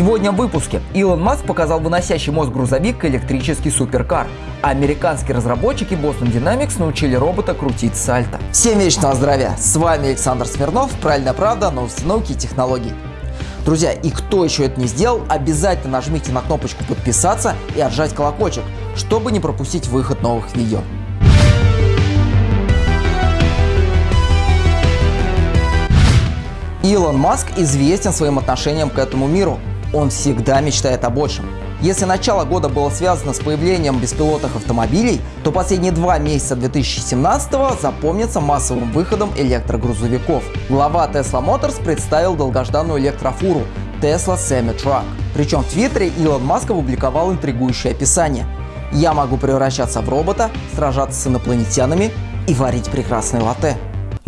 Сегодня в выпуске Илон Маск показал выносящий мозг грузовик электрический суперкар. А американские разработчики Boston Dynamics научили робота крутить сальто. Всем вечного здравия! С вами Александр Смирнов, Правильная правда, новости науки и технологий. Друзья, и кто еще это не сделал, обязательно нажмите на кнопочку подписаться и отжать колокольчик, чтобы не пропустить выход новых видео. Илон Маск известен своим отношением к этому миру. Он всегда мечтает о большем. Если начало года было связано с появлением беспилотных автомобилей, то последние два месяца 2017 запомнятся массовым выходом электрогрузовиков. Глава Tesla Motors представил долгожданную электрофуру Tesla Semi-Truck. Причем в Твиттере Илон Маск опубликовал интригующее описание. «Я могу превращаться в робота, сражаться с инопланетянами и варить прекрасные латте».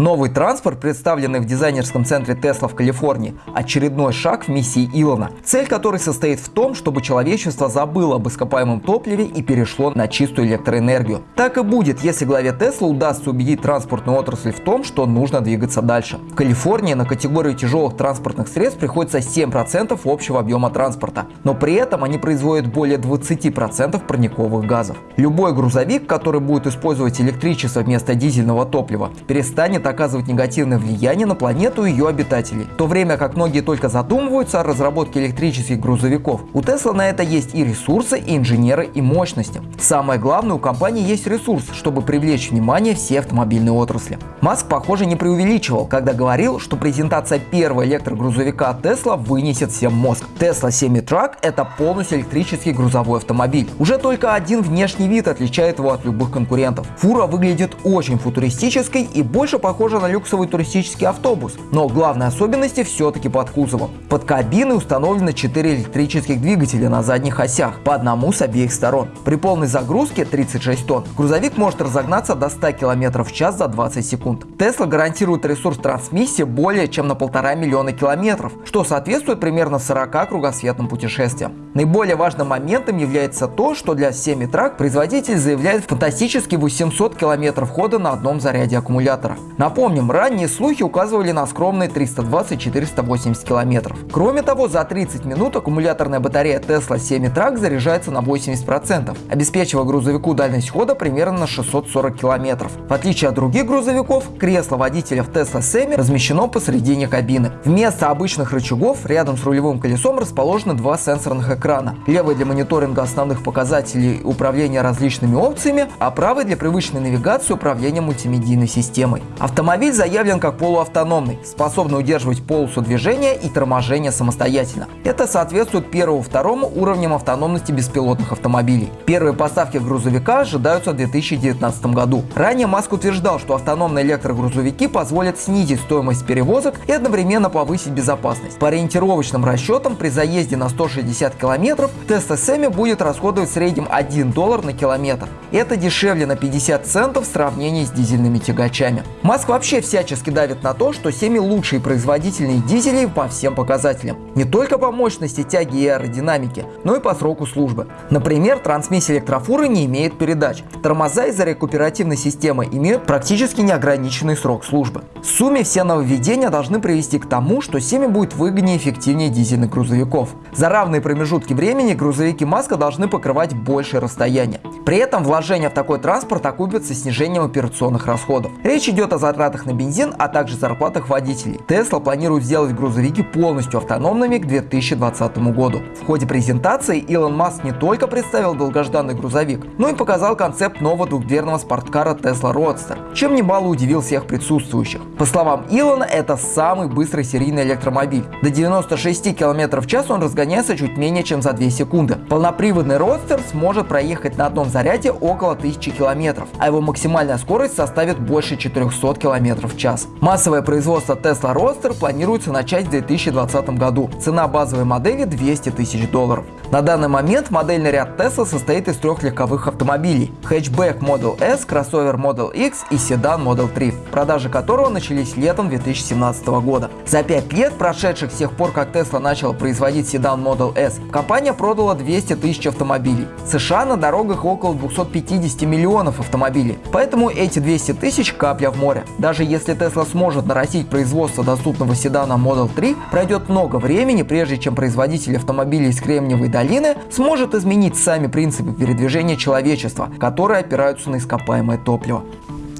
Новый транспорт, представленный в дизайнерском центре Тесла в Калифорнии, очередной шаг в миссии Илона, цель которой состоит в том, чтобы человечество забыло об ископаемом топливе и перешло на чистую электроэнергию. Так и будет, если главе Тесла удастся убедить транспортную отрасль в том, что нужно двигаться дальше. В Калифорнии на категорию тяжелых транспортных средств приходится 7% общего объема транспорта, но при этом они производят более 20% парниковых газов. Любой грузовик, который будет использовать электричество вместо дизельного топлива, перестанет оказывать негативное влияние на планету и ее обитателей. В то время как многие только задумываются о разработке электрических грузовиков, у Тесла на это есть и ресурсы, и инженеры, и мощности. Самое главное, у компании есть ресурс, чтобы привлечь внимание всей автомобильной отрасли. Маск, похоже, не преувеличивал, когда говорил, что презентация первого электрогрузовика Tesla вынесет всем мозг. Tesla Semi-Truck – это полностью электрический грузовой автомобиль. Уже только один внешний вид отличает его от любых конкурентов. Фура выглядит очень футуристической и больше похожа похожа на люксовый туристический автобус, но главной особенности все-таки под кузовом. Под кабиной установлены 4 электрических двигателя на задних осях, по одному с обеих сторон. При полной загрузке 36 тонн грузовик может разогнаться до 100 км в час за 20 секунд. Tesla гарантирует ресурс трансмиссии более чем на полтора миллиона километров, что соответствует примерно 40 кругосветным путешествиям. Наиболее важным моментом является то, что для семи-трак производитель заявляет фантастически 800 км хода на одном заряде аккумулятора. Напомним, ранние слухи указывали на скромные 320-480 км. Кроме того, за 30 минут аккумуляторная батарея Tesla Semi-Truck заряжается на 80%, обеспечивая грузовику дальность хода примерно на 640 км. В отличие от других грузовиков, кресло водителя в Tesla Semi размещено посередине кабины. Вместо обычных рычагов рядом с рулевым колесом расположены два сенсорных экрана. Левый для мониторинга основных показателей управления различными опциями, а правый для привычной навигации управления мультимедийной системой. Автомобиль заявлен как полуавтономный, способный удерживать полосу движения и торможения самостоятельно. Это соответствует первому-второму уровням автономности беспилотных автомобилей. Первые поставки грузовика ожидаются в 2019 году. Ранее Маск утверждал, что автономные электрогрузовики позволят снизить стоимость перевозок и одновременно повысить безопасность. По ориентировочным расчетам при заезде на 160 км Tesla Semi будет расходовать в среднем 1 доллар на километр. Это дешевле на 50 центов в сравнении с дизельными тягачами. Маск Маск вообще всячески давит на то, что Семи лучшие производительные дизели по всем показателям. Не только по мощности тяги и аэродинамике, но и по сроку службы. Например, трансмиссия электрофуры не имеет передач. Тормоза из-за рекуперативной системы имеют практически неограниченный срок службы. В сумме все нововведения должны привести к тому, что Семи будет выгоднее и эффективнее дизельных грузовиков. За равные промежутки времени грузовики Маска должны покрывать большее расстояние. При этом вложения в такой транспорт окупятся снижением операционных расходов. Речь идет о затратах на бензин, а также зарплатах водителей. Tesla планирует сделать грузовики полностью автономными к 2020 году. В ходе презентации Илон Маск не только представил долгожданный грузовик, но и показал концепт нового двухдверного спорткара Tesla Roadster, чем немало удивил всех присутствующих. По словам Илона, это самый быстрый серийный электромобиль. До 96 км в час он разгоняется чуть менее чем за 2 секунды. Полноприводный Roadster сможет проехать на одном заряде около 1000 км, а его максимальная скорость составит больше 400 500 км в час. Массовое производство Tesla Roadster планируется начать в 2020 году. Цена базовой модели 200 тысяч долларов. На данный момент модельный ряд Tesla состоит из трех легковых автомобилей – хэтчбэк Model S, кроссовер Model X и седан Model 3, продажи которого начались летом 2017 года. За пять лет, прошедших с тех пор, как Tesla начала производить седан Model S, компания продала 200 тысяч автомобилей. В США на дорогах около 250 миллионов автомобилей, поэтому эти 200 тысяч – капля в море. Даже если Tesla сможет нарастить производство доступного седана Model 3, пройдет много времени, прежде чем производитель автомобилей из Кремниевой долины сможет изменить сами принципы передвижения человечества, которые опираются на ископаемое топливо.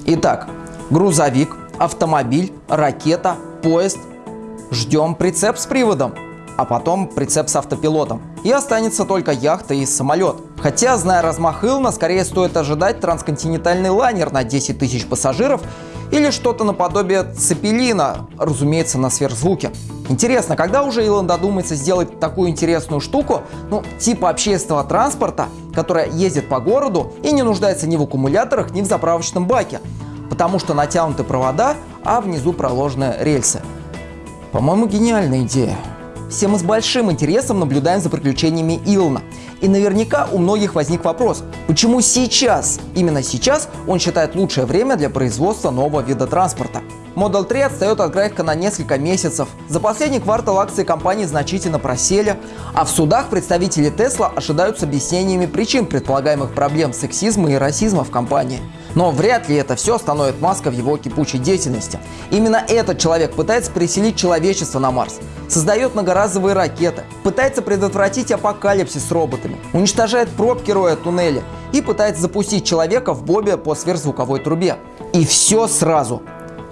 Итак, грузовик, автомобиль, ракета, поезд. Ждем прицеп с приводом, а потом прицеп с автопилотом. И останется только яхта и самолет. Хотя, зная размах Илна, скорее стоит ожидать трансконтинентальный лайнер на 10 тысяч пассажиров или что-то наподобие цепелина, разумеется, на сверхзвуке. Интересно, когда уже Илон додумается сделать такую интересную штуку, ну, типа общественного транспорта, которая ездит по городу и не нуждается ни в аккумуляторах, ни в заправочном баке, потому что натянуты провода, а внизу проложены рельсы. По-моему, гениальная идея. Все мы с большим интересом наблюдаем за приключениями Илона. И наверняка у многих возник вопрос, почему сейчас, именно сейчас, он считает лучшее время для производства нового вида транспорта. Model 3 отстает от графика на несколько месяцев. За последний квартал акции компании значительно просели, а в судах представители Tesla ожидают с объяснениями причин предполагаемых проблем сексизма и расизма в компании. Но вряд ли это все остановит Маска в его кипучей деятельности. Именно этот человек пытается переселить человечество на Марс, создает многоразовые ракеты, пытается предотвратить апокалипсис с роботами, уничтожает пробки роя туннеля и пытается запустить человека в бобе по сверхзвуковой трубе. И все сразу.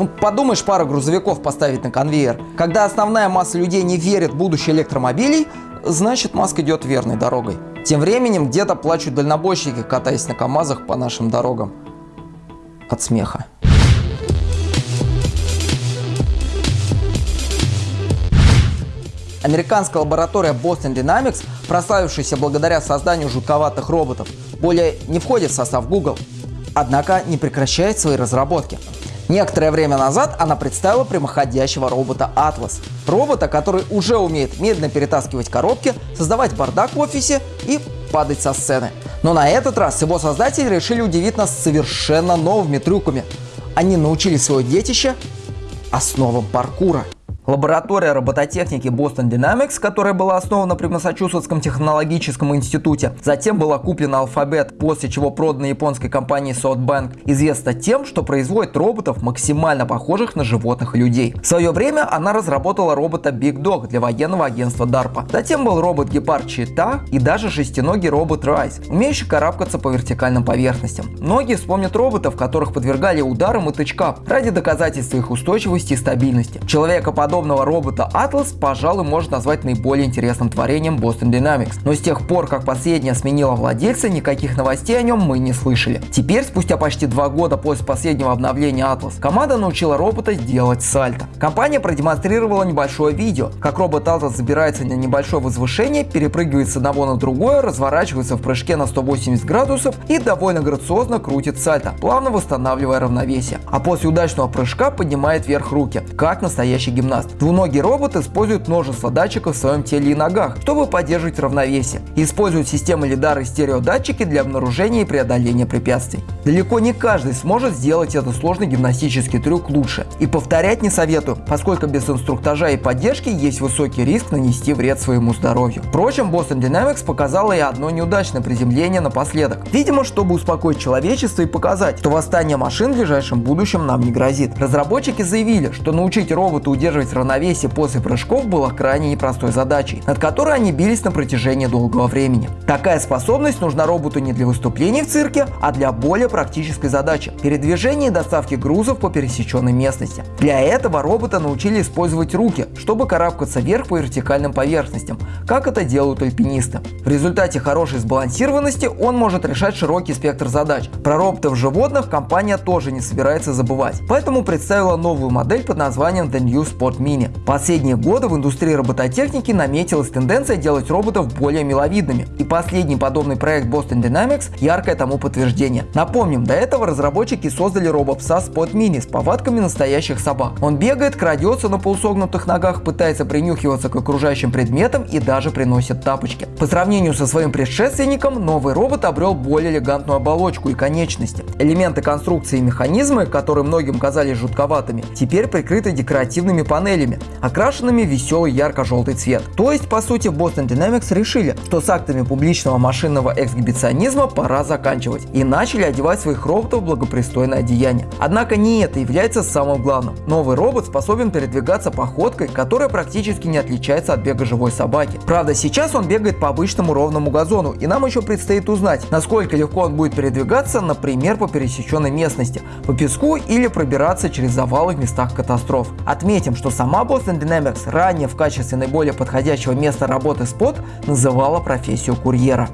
Ну, подумаешь, пара грузовиков поставить на конвейер. Когда основная масса людей не верит в будущее электромобилей, значит Маск идет верной дорогой. Тем временем где-то плачут дальнобойщики, катаясь на КАМАЗах по нашим дорогам от смеха. Американская лаборатория Boston Dynamics, прославившаяся благодаря созданию жутковатых роботов, более не входит в состав Google, однако не прекращает свои разработки. Некоторое время назад она представила прямоходящего робота Atlas. Робота, который уже умеет медленно перетаскивать коробки, создавать бардак в офисе и падать со сцены. Но на этот раз его создатели решили удивить нас совершенно новыми трюками. Они научили свое детище основам паркура. Лаборатория робототехники Boston Dynamics, которая была основана при Массачусетском технологическом институте, затем была куплена Alphabet, после чего продана японской компанией SoftBank, известна тем, что производит роботов максимально похожих на животных людей. В свое время она разработала робота Big Dog для военного агентства DARPA. Затем был робот-гепард Чита и даже шестиногий робот Rise, умеющий карабкаться по вертикальным поверхностям. Многие вспомнят роботов, которых подвергали ударам и тычкам ради доказательства их устойчивости и стабильности. Человекоподобные подобного робота Atlas, пожалуй, можно назвать наиболее интересным творением Boston Dynamics. Но с тех пор, как последняя сменила владельца, никаких новостей о нем мы не слышали. Теперь, спустя почти два года после последнего обновления Atlas, команда научила робота делать сальто. Компания продемонстрировала небольшое видео, как робот Atlas забирается на небольшое возвышение, перепрыгивает с одного на другое, разворачивается в прыжке на 180 градусов и довольно грациозно крутит сальто, плавно восстанавливая равновесие. А после удачного прыжка поднимает вверх руки, как настоящий гимнаст. Двуногий робот использует множество датчиков в своем теле и ногах, чтобы поддерживать равновесие. Использует системы лидары и стереодатчики для обнаружения и преодоления препятствий. Далеко не каждый сможет сделать этот сложный гимнастический трюк лучше. И повторять не советую, поскольку без инструктажа и поддержки есть высокий риск нанести вред своему здоровью. Впрочем, Boston Dynamics показала и одно неудачное приземление напоследок. Видимо, чтобы успокоить человечество и показать, что восстание машин в ближайшем будущем нам не грозит. Разработчики заявили, что научить робота удерживать равновесие после прыжков было крайне непростой задачей, над которой они бились на протяжении долгого времени. Такая способность нужна роботу не для выступлений в цирке, а для более практической задачи – передвижения и доставки грузов по пересеченной местности. Для этого робота научили использовать руки, чтобы карабкаться вверх по вертикальным поверхностям, как это делают альпинисты. В результате хорошей сбалансированности он может решать широкий спектр задач. Про роботов животных компания тоже не собирается забывать, поэтому представила новую модель под названием The New Spot Mini. Последние годы в индустрии робототехники наметилась тенденция делать роботов более миловидными. И последний подобный проект Boston Dynamics – яркое тому подтверждение. Напомним, до этого разработчики создали робопса Spot Mini с повадками настоящих собак. Он бегает, крадется на полусогнутых ногах, пытается принюхиваться к окружающим предметам и даже приносит тапочки. По сравнению со своим предшественником, новый робот обрел более элегантную оболочку и конечности. Элементы конструкции и механизмы, которые многим казались жутковатыми, теперь прикрыты декоративными панелями, окрашенными веселый ярко-желтый цвет. То есть, по сути, Boston Dynamics решили, что с актами публичного машинного эксгибиционизма пора заканчивать и начали одевать своих роботов в благопристойное одеяние. Однако не это является самым главным. Новый робот способен передвигаться походкой, которая практически не отличается от бега живой собаки. Правда, сейчас он бегает по обычному ровному газону, и нам еще предстоит узнать, насколько легко он будет передвигаться, например, по пересеченной местности, по песку или пробираться через завалы в местах катастроф. Отметим, что сама Boston Dynamics ранее в качестве наиболее подходящего места работы спот называла профессию курьера.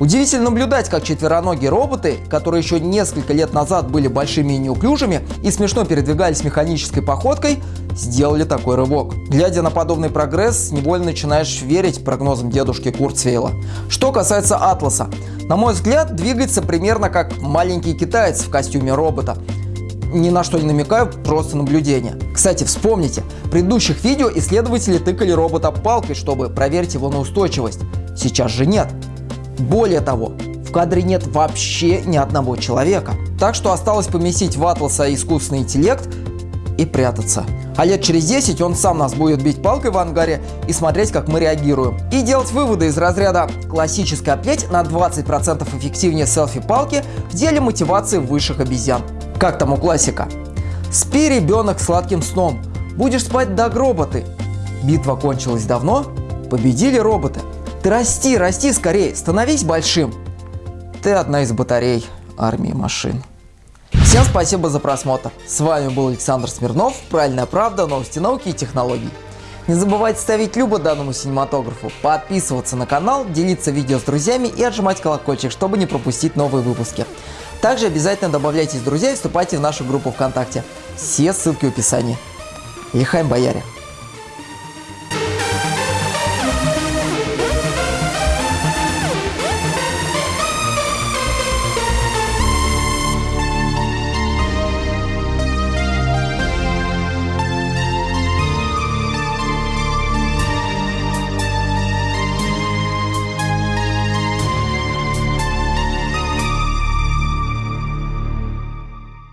Удивительно наблюдать, как четвероногие роботы, которые еще несколько лет назад были большими и неуклюжими и смешно передвигались механической походкой, сделали такой рывок. Глядя на подобный прогресс, невольно начинаешь верить прогнозам дедушки Курцвейла. Что касается Атласа, на мой взгляд, двигается примерно как маленький китаец в костюме робота. Ни на что не намекаю, просто наблюдение. Кстати, вспомните, в предыдущих видео исследователи тыкали робота палкой, чтобы проверить его на устойчивость. Сейчас же нет. Более того, в кадре нет вообще ни одного человека. Так что осталось поместить в Атласа искусственный интеллект и прятаться. А лет через 10 он сам нас будет бить палкой в ангаре и смотреть, как мы реагируем. И делать выводы из разряда «классическая плеть на 20% эффективнее селфи-палки в деле мотивации высших обезьян». Как там у классика? «Спи, ребенок, сладким сном. Будешь спать до гроба ты». Битва кончилась давно, победили роботы. Ты расти, расти скорее, становись большим. Ты одна из батарей армии машин. Всем спасибо за просмотр. С вами был Александр Смирнов, Правильная правда, новости науки и технологий. Не забывайте ставить любо данному синематографу, подписываться на канал, делиться видео с друзьями и отжимать колокольчик, чтобы не пропустить новые выпуски. Также обязательно добавляйтесь друзья и вступайте в нашу группу ВКонтакте. Все ссылки в описании. Лихаем бояре!